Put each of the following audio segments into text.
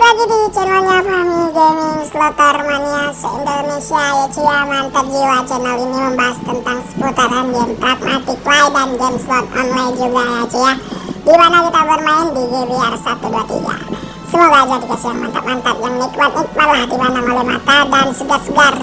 balik lagi di channelnya Fahmi Gaming Slotter Mania se-Indonesia. Ya ya mantap jiwa channel ini membahas tentang seputaran game pragmatic play dan game slot online juga ya ya di mana kita bermain di GBR 123 semoga aja dikasih yang mantap-mantap yang nikmat-nikmat lah dipandang oleh mata dan segar-segar.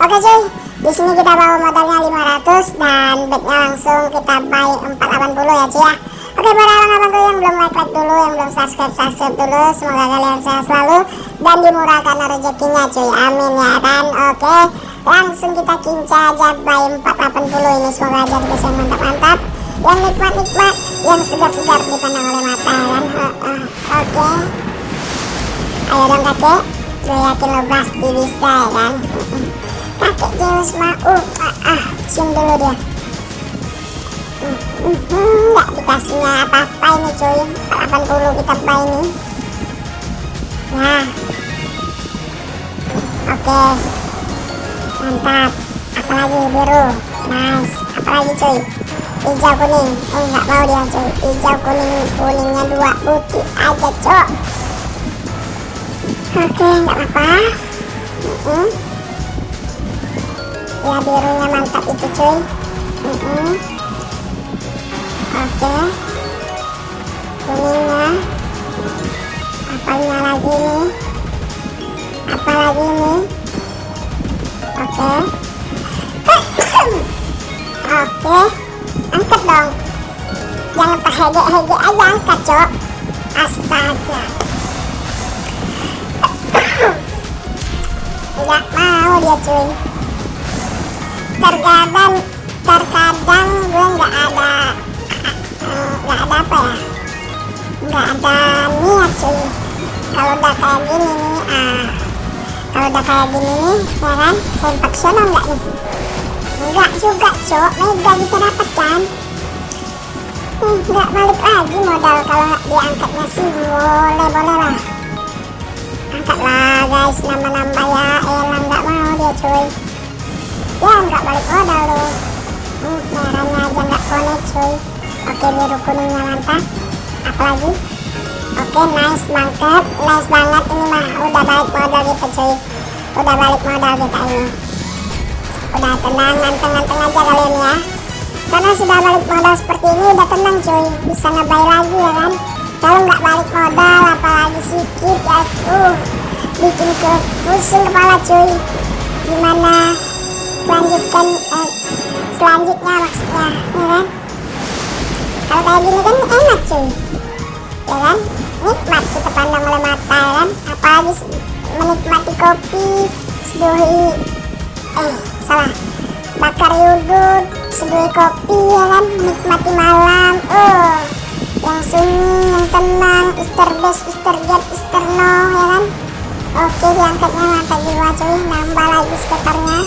Oke cuy di sini kita bawa modalnya 500 dan backnya langsung kita buy 480 ya ya Oke para abang-abangku yang belum like like dulu, yang belum subscribe subscribe dulu. Semoga kalian sehat selalu dan dimurahkan rezekinya cuy. Amin ya kan. Oke, langsung kita kinca aja by 480 ini. Semoga aja dikasih mantap-mantap, yang nikmat-nikmat, yang segar-segar dipandang oleh mata kan. Uh, uh, Oke, ayo dong kakek. Gue yakin lo pasti bisa ya kan. Kakek Zeus mah, uh, ah, ah, cium dulu dia nggak dikasihnya apa-apa ini cuy? 80 kita buy ini? Nah oke. Mantap. Apalagi biru. Nice. Apalagi cuy? Hijau kuning. Eh nggak mau dia cuy. Hijau kuning kuningnya dua. Putih aja cok. Oke nggak apa-apa. Uh ya birunya mantap itu cuy. Uh -uh oke. Kuningnya apanya lagi nih? Apa lagi nih? Oke. Oke angkat dong. Jangan terhege-hege aja angkat cok. Astaga. Nggak mau dia cuy. Terkadang terkadang gue nggak ada kalau udah kayak gini nih ah kalau udah kayak gini nih ya kan sensasional nggak nih? Enggak juga cok mega kita dapat kan? Hmm, nggak balik lagi modal kalau diangkatnya sih boleh boleh lah. Angkat lah guys nambah-nambah ya. Elang nggak mau dia cuy. Ya nggak balik modal loh. Hmm, merahnya aja nggak connect cuy. Oke biru kuningnya mantap apalagi oke nice mantap nice banget ini mah. Udah balik modal kita cuy. Udah balik modal kita ini. Udah tenang nganteng-nganteng aja kalian ya. Karena sudah balik modal seperti ini udah tenang cuy. Bisa ngebay lagi ya kan? Kalau nggak balik modal apalagi sedikit ya uh. Bikin ke pusing kepala cuy. Gimana lanjutkan eh, selanjutnya maksudnya ya kan? Kalau kayak gini kan enak kopi seduhi eh salah. Bakar yudut seduhi kopi ya kan? Nikmati malam oh. Yang sunyi yang tenang Easter best Easter jet Easter no ya kan? Oke diangkatnya mantap jiwa cuy. Nambah lagi skaternya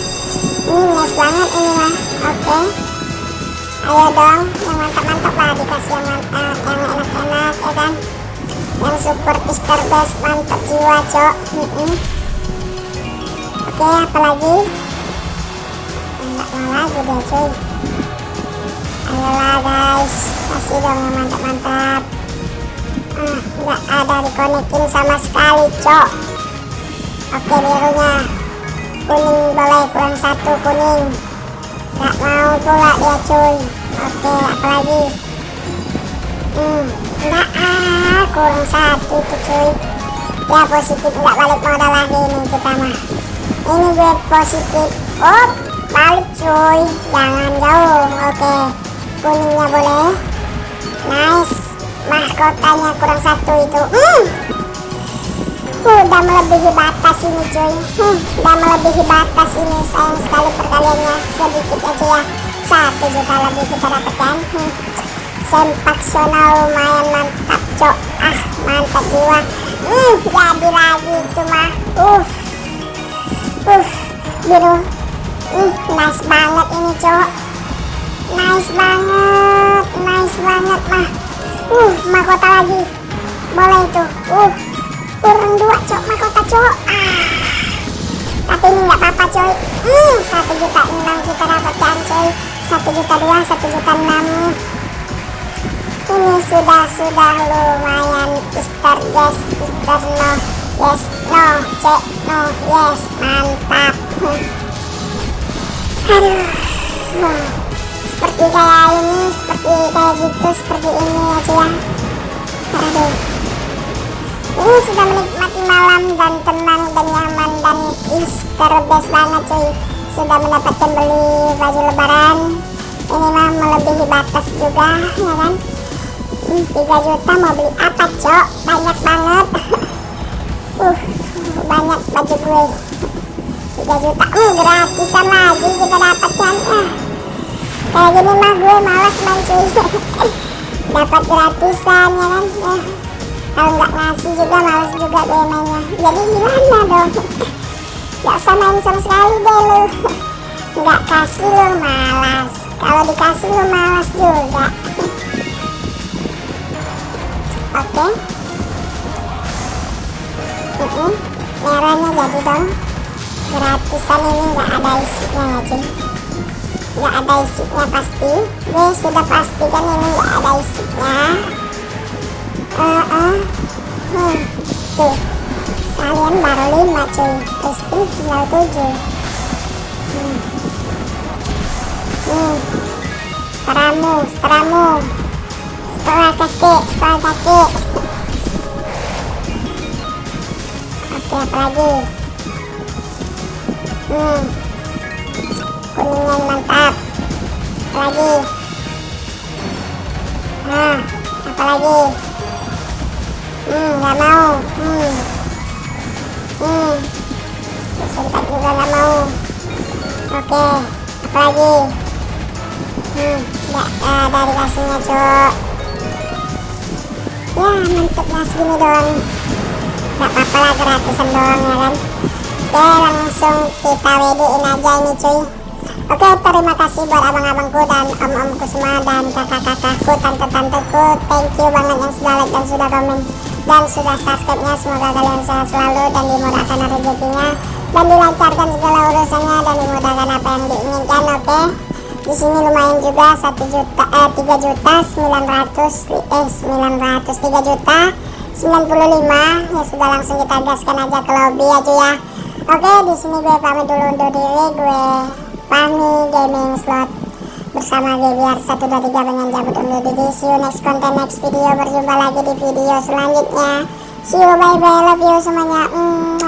ini nice banget ini mah oke. Ayo dong yang mantap-mantap lah dikasih yang mantap yang enak-enak ya kan? Yang super Easter best mantap jiwa cok. Mm -mm. Oke apalagi enggak mau lagi deh cuy. Ayolah guys. Kasih dong yang mantap-mantap. Ah nggak ada dikonekin sama sekali cok. Oke birunya. Kuning boleh kurang satu kuning. Nggak mau pula dia cuy. Oke apalagi hmm nggak ah kurang satu tuh cuy. Ya positif nggak balik modal lagi ini kita mah ini gue positif. Oh balik cuy. Jangan jauh oke. Kuningnya boleh. Nice. Mahkotanya kurang satu itu. Hmm. Udah melebihi batas ini cuy. Hmm, udah melebihi batas ini. Sayang sekali perkaliannya. Sedikit aja ya. Satu juta lebih kita dapatkan hmm. sempaksional lumayan mantap cok. Ah mantap jiwa. Hmm, jadi lagi itu mah. Uh uh biru. Hmm, nice banget ini cok nice banget nice banget mah. Uh mahkota lagi. Boleh itu. Uh kurang dua cok mahkota cok ah. Tapi ini nggak apa-apa coy. Hmm satu juta enam kita dapatkan coy. Satu juta dua satu juta enam. Ini sudah sudah lumayan Easter guys Easter no. Yes cek no yes mantap aduh seperti kayak ini seperti kayak gitu seperti ini aja ya. Aduh. Ini sudah menikmati malam dan tenang dan nyaman dan best banget cuy sudah mendapatkan beli baju lebaran. Ini mah melebihi batas juga ya kan? Hmm, 3 juta mau beli apa cok? Banyak banget baju gue 3 juta. Hmm, gratisan lagi kita dapatkan ya kayak gini mah gue malas main cuy. Dapat gratisan ya kan? Ya. kalau nggak ngasih juga males juga gue mainnya. Jadi gimana dong? Gak usah main sama sekali deh lu. Nggak kasih lu malas. Kalau dikasih lu malas juga. Oke. Okay. uh -uh. Merahnya jadi dong gratisan ini nggak ada isinya ya cuy nggak ada isinya pasti gue sudah pastikan ini nggak ada isinya uh -uh. Hmm. tuh kalian baru lima cuy Crispin tinggal tujuh hmm. hmm. setelah setelah setelah kakek setelah kakek apa lagi hmm. Kuningnya mantap. Apa lagi. Nah apa lagi? Hmm nggak mau. Hmm. Hmm. Disentak juga nggak mau. Oke apa lagi? Hmm nggak ada dikasihnya cok ya mantep lah segini doang nggak apa-apa lah gratisan doang ya kan oke langsung kita wedein aja ini cuy Oke, terima kasih buat abang-abangku dan om-omku semua dan kakak-kakakku, tante-tanteku. Thank you banget yang sudah like dan sudah komen dan sudah subscribe-nya. Semoga kalian sehat selalu dan dimudahkan rezekinya dan dilancarkan segala urusannya dan dimudahkan apa yang diinginkan. Oke. Di sini lumayan juga 1 juta eh 3 juta 900 eh 900 3 juta 95 ya sudah langsung kita gaskan aja ke lobby aja ya. Oke, di sini gue pamit dulu undur diri. Gue Fahmi Gaming Slot bersama Gebiar 123 pengen cabut undur diri see you next content next video berjumpa lagi di video selanjutnya see you bye bye love you semuanya mm.